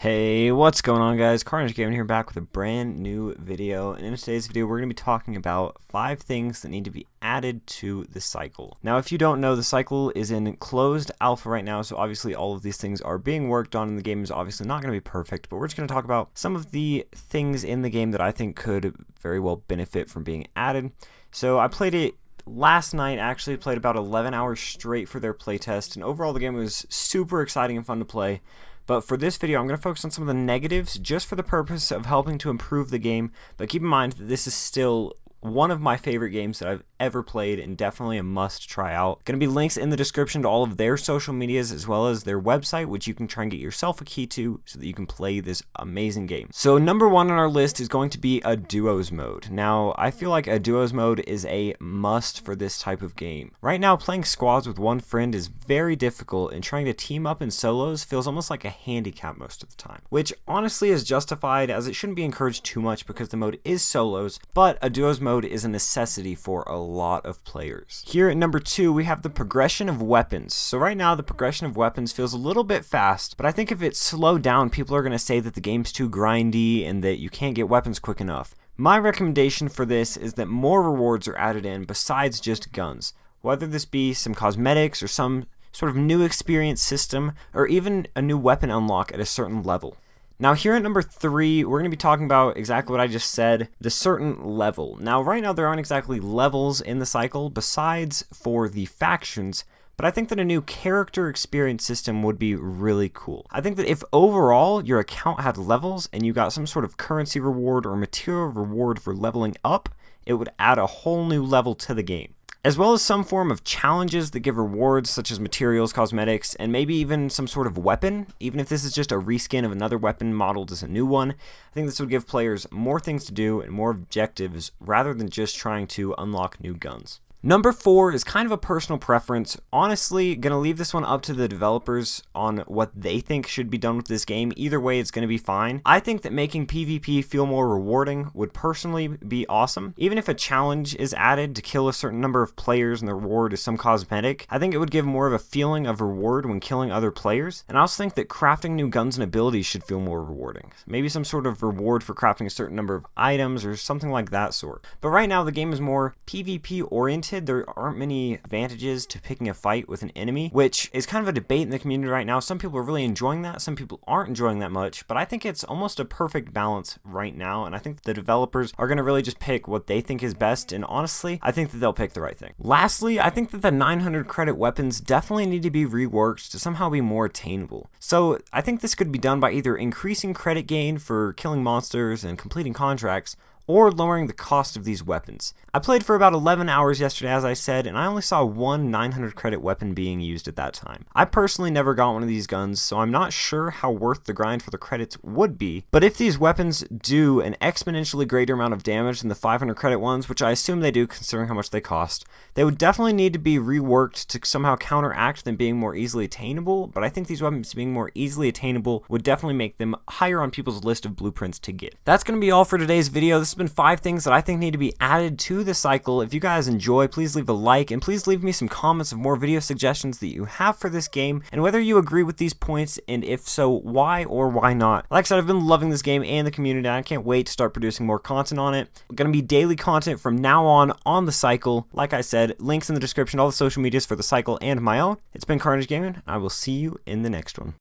Hey, what's going on guys? Carnage Gaming here back with a brand new video and in today's video we're going to be talking about 5 things that need to be added to the cycle. Now if you don't know the cycle is in closed alpha right now so obviously all of these things are being worked on and the game is obviously not going to be perfect but we're just going to talk about some of the things in the game that I think could very well benefit from being added. So I played it last night actually played about 11 hours straight for their playtest and overall the game was super exciting and fun to play but for this video, I'm going to focus on some of the negatives just for the purpose of helping to improve the game. But keep in mind that this is still one of my favorite games that I've ever played and definitely a must try out. Going to be links in the description to all of their social medias as well as their website which you can try and get yourself a key to so that you can play this amazing game. So number one on our list is going to be a duos mode. Now I feel like a duos mode is a must for this type of game. Right now playing squads with one friend is very difficult and trying to team up in solos feels almost like a handicap most of the time. Which honestly is justified as it shouldn't be encouraged too much because the mode is solos but a duos mode is a necessity for a lot of players. Here at number two, we have the progression of weapons. So right now, the progression of weapons feels a little bit fast, but I think if it's slowed down, people are going to say that the game's too grindy and that you can't get weapons quick enough. My recommendation for this is that more rewards are added in besides just guns. Whether this be some cosmetics or some sort of new experience system, or even a new weapon unlock at a certain level. Now here at number three, we're going to be talking about exactly what I just said, the certain level. Now right now there aren't exactly levels in the cycle besides for the factions, but I think that a new character experience system would be really cool. I think that if overall your account had levels and you got some sort of currency reward or material reward for leveling up, it would add a whole new level to the game as well as some form of challenges that give rewards such as materials, cosmetics, and maybe even some sort of weapon. Even if this is just a reskin of another weapon modeled as a new one, I think this would give players more things to do and more objectives rather than just trying to unlock new guns. Number four is kind of a personal preference. Honestly, gonna leave this one up to the developers on what they think should be done with this game. Either way, it's gonna be fine. I think that making PvP feel more rewarding would personally be awesome. Even if a challenge is added to kill a certain number of players and the reward is some cosmetic, I think it would give more of a feeling of reward when killing other players. And I also think that crafting new guns and abilities should feel more rewarding. Maybe some sort of reward for crafting a certain number of items or something like that sort. But right now, the game is more PvP oriented there aren't many advantages to picking a fight with an enemy, which is kind of a debate in the community right now. Some people are really enjoying that, some people aren't enjoying that much, but I think it's almost a perfect balance right now, and I think the developers are going to really just pick what they think is best, and honestly, I think that they'll pick the right thing. Lastly, I think that the 900 credit weapons definitely need to be reworked to somehow be more attainable. So I think this could be done by either increasing credit gain for killing monsters and completing contracts, or lowering the cost of these weapons. I played for about 11 hours yesterday as I said, and I only saw one 900 credit weapon being used at that time. I personally never got one of these guns, so I'm not sure how worth the grind for the credits would be, but if these weapons do an exponentially greater amount of damage than the 500 credit ones, which I assume they do considering how much they cost, they would definitely need to be reworked to somehow counteract them being more easily attainable, but I think these weapons being more easily attainable would definitely make them higher on people's list of blueprints to get. That's going to be all for today's video. This been five things that I think need to be added to the cycle. If you guys enjoy, please leave a like and please leave me some comments of more video suggestions that you have for this game and whether you agree with these points and if so, why or why not. Like I said, I've been loving this game and the community. and I can't wait to start producing more content on it. Going to be daily content from now on on the cycle. Like I said, links in the description, all the social medias for the cycle and my own. It's been Carnage Gaming. I will see you in the next one.